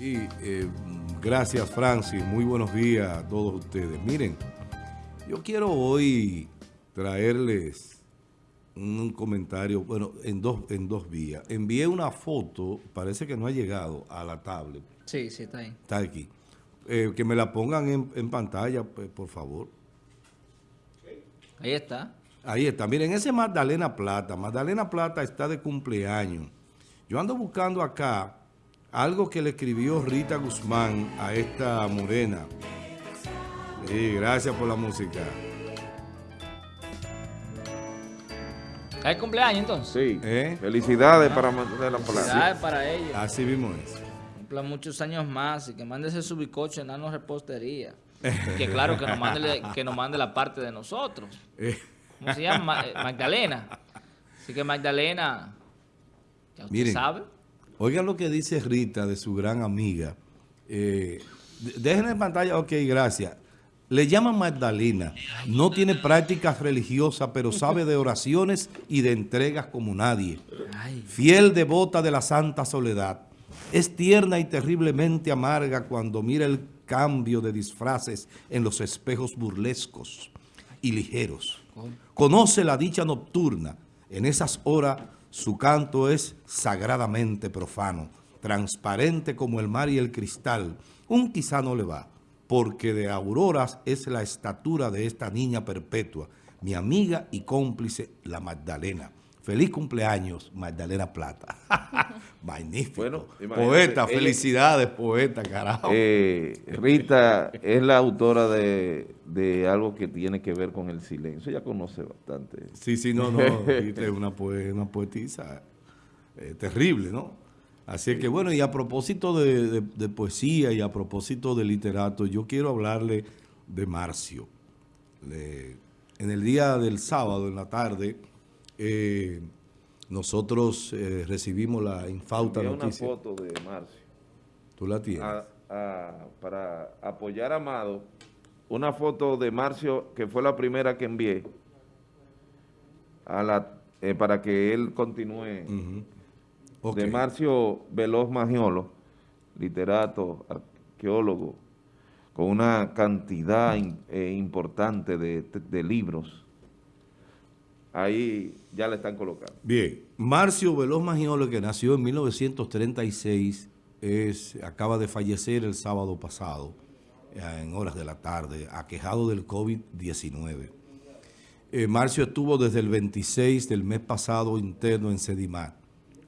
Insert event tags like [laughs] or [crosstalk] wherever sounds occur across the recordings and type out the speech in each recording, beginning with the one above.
Y eh, gracias Francis, muy buenos días a todos ustedes. Miren, yo quiero hoy traerles un comentario, bueno, en dos, en dos vías. Envié una foto, parece que no ha llegado a la tablet. Sí, sí, está ahí. Está aquí. Eh, que me la pongan en, en pantalla, pues, por favor. Ahí está. Ahí está. Miren, ese es Magdalena Plata. Magdalena Plata está de cumpleaños. Yo ando buscando acá algo que le escribió Rita Guzmán a esta morena. Sí, gracias por la música. ¿Es cumpleaños entonces? Sí. ¿Eh? Felicidades para Magdalena Plata. Felicidades para ella. Así mismo es. Cumpla muchos años más y que mándese su bicocho en Nano Repostería. [laughs] Que claro, que nos, mande, que nos mande la parte de nosotros. Eh, ¿Cómo se llama? Ma- eh, Magdalena. Así que Magdalena, ya usted Miren. sabe. Oigan lo que dice Rita de su gran amiga. Eh, dejen en pantalla, ok, gracias. Le llaman Magdalena. No tiene prácticas religiosas, pero sabe de oraciones y de entregas como nadie. Fiel devota de la santa soledad. Es tierna y terriblemente amarga cuando mira el cambio de disfraces en los espejos burlescos y ligeros. Conoce la dicha nocturna. En esas horas su canto es sagradamente profano, transparente como el mar y el cristal. Un quizá no le va, porque de auroras es la estatura de esta niña perpetua, mi amiga y cómplice, la Magdalena. Feliz cumpleaños, Magdalena Plata. [laughs] Magnífico. Bueno, poeta, felicidades, poeta, carajo. Eh, Rita es la autora de, de algo que tiene que ver con el silencio. Ella conoce bastante. Sí, sí, no, no, [laughs] Rita es una, poe- una poetisa eh, terrible, ¿no? Así que bueno, y a propósito de, de- de poesía y a propósito de literato, yo quiero hablarle de Marcio. Le- en el día del sábado, en la tarde, eh, nosotros eh, recibimos la infausta Envié una noticia. foto de Marcio ¿Tú la tienes? a- a- para apoyar a Amado. Una foto de Marcio que fue la primera que envié a la, eh, para que él continúe. De Marcio Veloz Magiolo, literato, arqueólogo, con una cantidad in- eh, importante de, de libros. Ahí ya le están colocando. Bien, Marcio Veloz Magiolo, que nació en 1936, es, acaba de fallecer el sábado pasado, en horas de la tarde, aquejado del COVID-19. Eh, Marcio estuvo desde el 26 del mes pasado interno en Sedimar.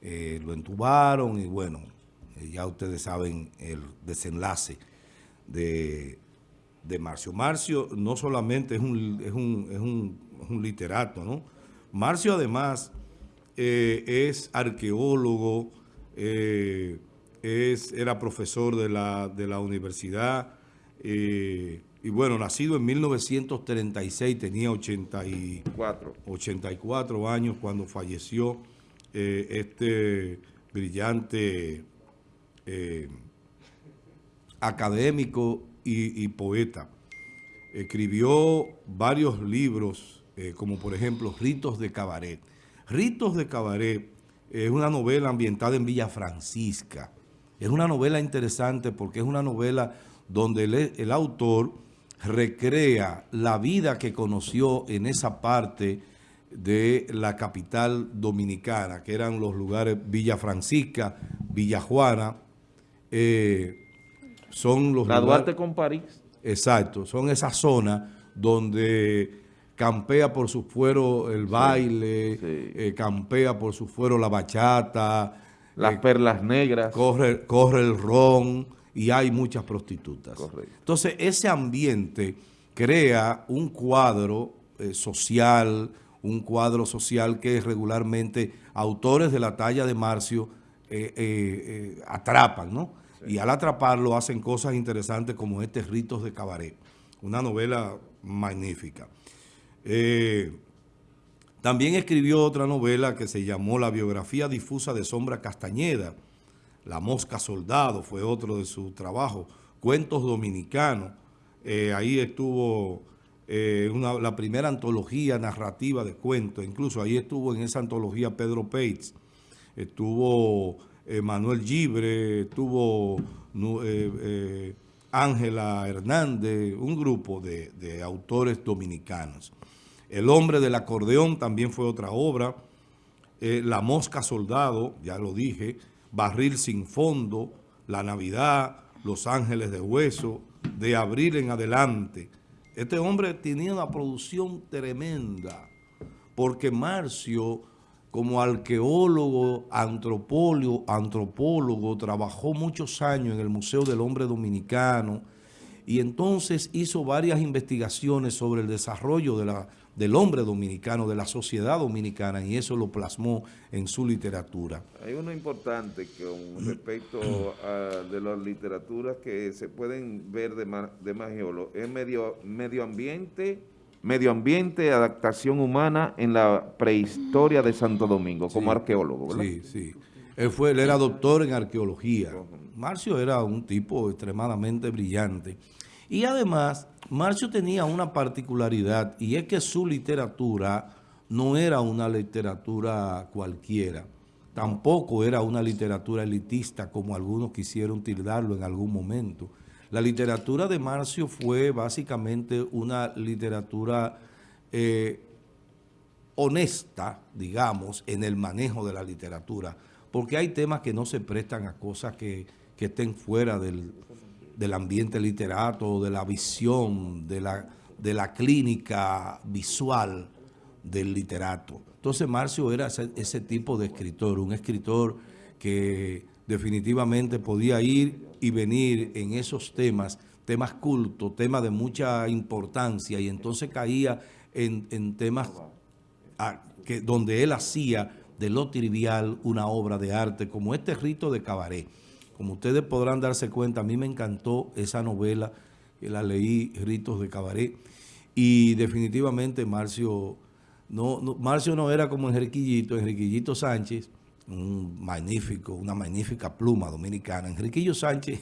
Eh, lo entubaron y bueno, eh, ya ustedes saben el desenlace de, de Marcio. Marcio no solamente es un, es un, es un, es un literato, ¿no? Marcio además eh, es arqueólogo, eh, es, era profesor de la, de la universidad eh, y bueno, nacido en 1936, tenía 80 y, Cuatro. 84 años cuando falleció este brillante académico y, y poeta. Escribió varios libros, eh, como por ejemplo Ritos de Cabaret. Ritos de Cabaret es una novela ambientada en Villa Francisca. Es una novela interesante porque es una novela donde el, el autor recrea la vida que conoció en esa parte de la capital dominicana, que eran los lugares Villa Francisca, Villa Juana, eh, son los La lugares- con París. Exacto, son esas zonas donde campea por su fuero el baile, sí. eh, campea por su fuero la bachata, Las eh, perlas negras. corre, corre el ron y hay muchas prostitutas. Correcto. Entonces, ese ambiente crea un cuadro eh, social, un cuadro social que regularmente autores de la talla de Marcio atrapan, ¿no? Y al atraparlo hacen cosas interesantes como este Ritos de Cabaret, una novela magnífica. Eh, también escribió otra novela que se llamó La biografía difusa de Sombra Castañeda. La Mosca Soldado fue otro de sus trabajos. Cuentos dominicanos. Eh, ahí estuvo eh, una- la primera antología narrativa de cuentos. Incluso ahí estuvo en esa antología Pedro Peitz. Estuvo Manuel Gibre, estuvo Ángela Hernández, un grupo de autores dominicanos. El hombre del acordeón también fue otra obra. La mosca soldado, ya lo dije. Barril sin fondo, La Navidad, Los Ángeles de Hueso, de abril en adelante. Este hombre tenía una producción tremenda, porque Marcio, como arqueólogo, antropólogo, antropólogo, trabajó muchos años en el Museo del Hombre Dominicano, y entonces hizo varias investigaciones sobre el desarrollo de la del hombre dominicano, de la sociedad dominicana, y eso lo plasmó en su literatura. Hay uno importante con [clears throat] respecto a de las literaturas que se pueden ver de, de Magiolo, es medio, medio ambiente, medio ambiente, adaptación humana en la prehistoria de Santo Domingo, como arqueólogo, ¿verdad? Sí, sí. Él, fue, él era doctor en arqueología. Marcio era un tipo extremadamente brillante. Y además Marcio tenía una particularidad y es que su literatura no era una literatura cualquiera, tampoco era una literatura elitista como algunos quisieron tildarlo en algún momento. La literatura de Marcio fue básicamente una literatura eh, honesta, digamos, en el manejo de la literatura, porque hay temas que no se prestan a cosas que, que estén fuera del, del ambiente literato, de la visión, de la, de la clínica visual del literato. Entonces Marcio era ese, tipo de escritor, un escritor que definitivamente podía ir y venir en esos temas, temas cultos, temas de mucha importancia, y entonces caía en, temas que, donde él hacía de lo trivial una obra de arte, como este rito de cabaret. Como ustedes podrán darse cuenta, a mí me encantó esa novela, que la leí, Ritos de Cabaret, y definitivamente Marcio no, Marcio no era como Enriquillito, Enriquillito Sánchez, un magnífico, una magnífica pluma dominicana. Enriquillo Sánchez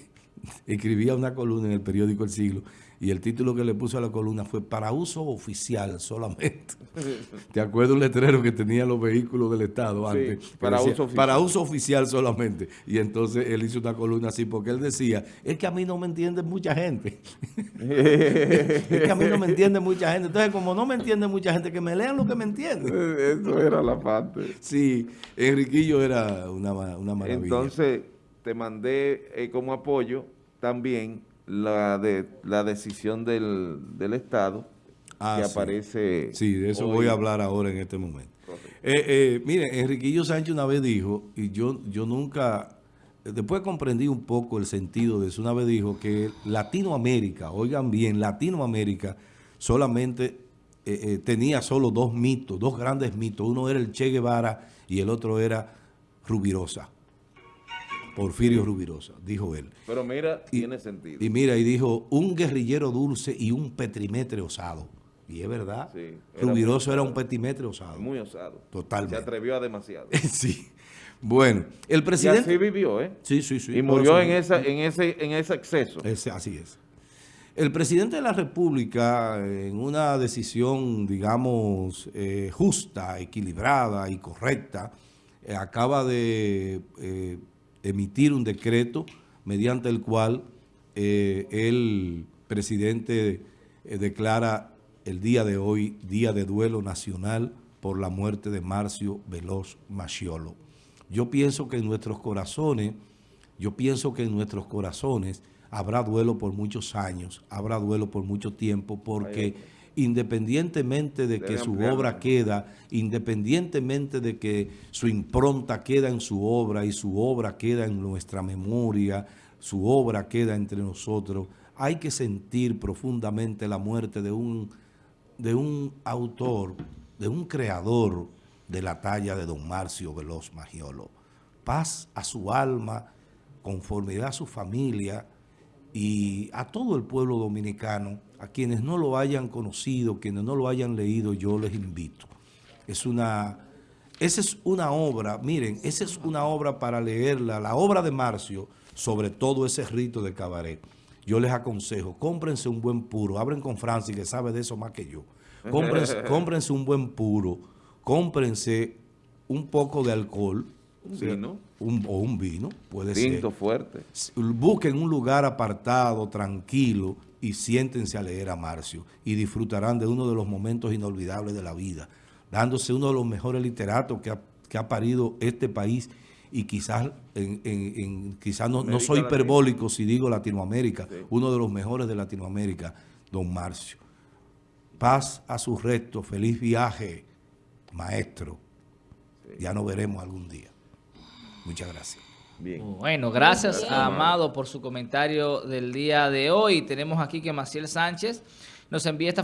escribía una columna en el periódico El Siglo y el título que le puso a la columna fue para uso oficial solamente. [laughs] ¿Te acuerdas un letrero que tenían los vehículos del Estado antes? para, uso oficial. para uso oficial solamente. Y entonces él hizo una columna así porque él decía, es que a mí no me entiende mucha gente. [laughs] es que a mí no me entiende mucha gente. Entonces, como no me entiende mucha gente, que me lean lo que me entiende. [laughs] Eso era la parte. Sí, Enriquillo era una, una maravilla. Entonces, te mandé eh, como apoyo también la, de, la decisión del, del Estado ah, que aparece Sí, de eso voy a hablar ahora en este momento. Eh, eh, mire, Enriquillo Sánchez una vez dijo, y yo, yo nunca, después comprendí un poco el sentido de eso, una vez dijo que Latinoamérica, oigan bien, Latinoamérica solamente eh, tenía solo dos mitos, dos grandes mitos. Uno era el Che Guevara y el otro era Rubirosa. Porfirio Rubirosa, dijo él. Pero mira, tiene sentido. Y mira, y dijo, un guerrillero dulce y un petimetre osado. Y es verdad, sí, Rubiroso era un petimetre osado. Muy osado. Totalmente. Se atrevió a demasiado. [laughs] sí. Bueno, el presidente... Y así vivió, ¿eh? Sí, sí, sí. Y murió en, esa, en, ese, en ese exceso. así es. El presidente de la República, en una decisión, digamos, eh, justa, equilibrada y correcta, eh, acaba de eh, emitir un decreto mediante el cual eh, el presidente eh, declara el día de hoy Día de Duelo Nacional por la muerte de Marcio Veloz Maciolo. Yo pienso que en nuestros corazones, yo pienso que en nuestros corazones habrá duelo por muchos años, habrá duelo por mucho tiempo, porque independientemente de que su obra queda, independientemente de que su impronta queda en su obra y su obra queda en nuestra memoria, su obra queda entre nosotros, hay que sentir profundamente la muerte de un, de un autor, de un creador de la talla de don Marcio Veloz Magiolo. Paz a su alma, conformidad a su familia y a todo el pueblo dominicano, a quienes no lo hayan conocido, quienes no lo hayan leído, yo les invito. Es una, esa es una obra, miren, esa es una obra para leerla, la obra de Marcio, sobre todo ese rito de cabaret. Yo les aconsejo, cómprense un buen puro, abren con Francis, que sabe de eso más que yo. Cómprense, [laughs] cómprense un buen puro, cómprense un poco de alcohol, vino. un- o un vino, puede Tinto ser. fuerte. Busquen un lugar apartado, tranquilo, y siéntense a leer a Marcio. Y disfrutarán de uno de los momentos inolvidables de la vida, dándose uno de los mejores literatos que ha, que ha parido este país y quizás, en, en- en- quizás no, soy hiperbólico si digo Latinoamérica, Sí. uno de los mejores de Latinoamérica, don Marcio. Paz a sus restos, feliz viaje, maestro. Ya nos veremos algún día. Muchas gracias. Bien. Bueno, gracias Gracias, a Amado. Amado por su comentario del día de hoy. Tenemos aquí que Maciel Sánchez nos envía esta